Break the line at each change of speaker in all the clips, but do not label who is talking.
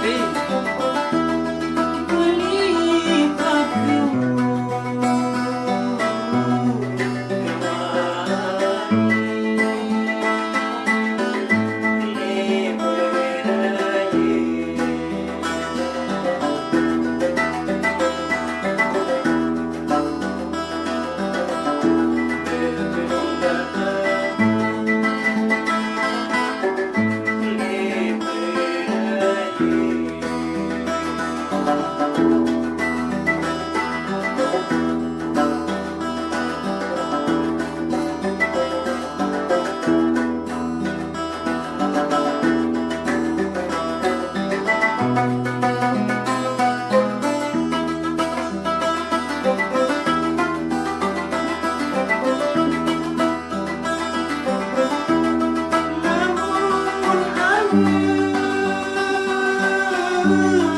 be.
Gawe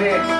Alex.